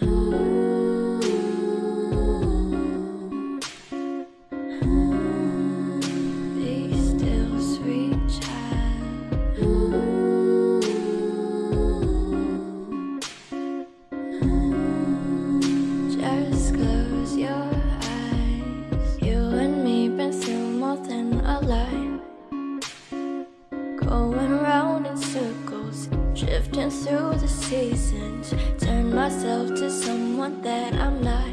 Oh. Through the seasons. Turn myself to someone that I'm not.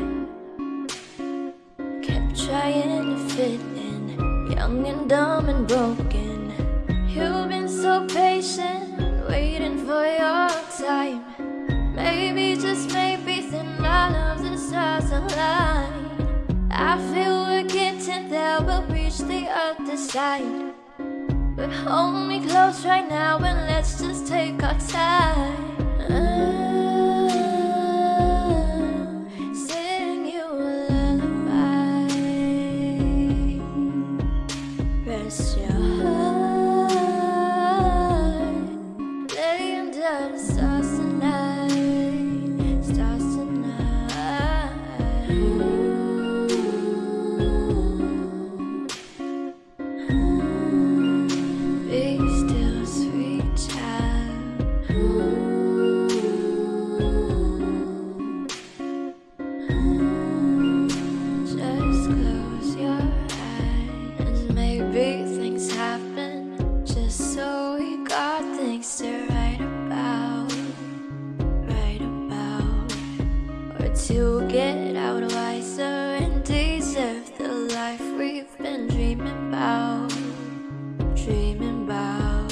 Kept trying to fit in, young and dumb and broken. You've been so patient, waiting for your time. Maybe, just maybe, then all of the stars align. I feel we're getting there, we'll reach the other side. But hold me close right get out wiser and deserve the life we've been dreaming about dreaming about.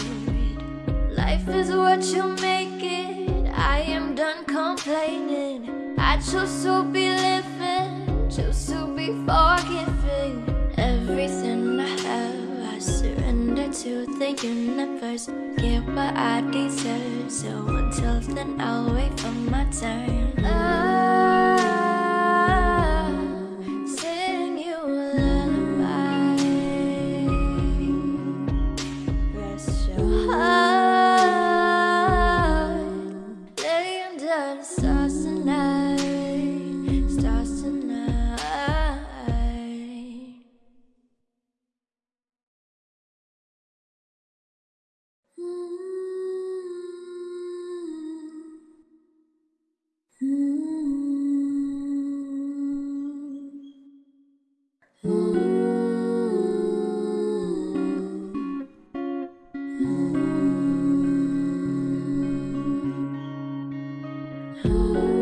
Life is what you make it. I am done complaining. I choose to be living, choose to be forgiving. Everything I have, I surrender to thinking the universe. Get what I deserve. So until then, I'll wait for my turn. Ah, Rest home.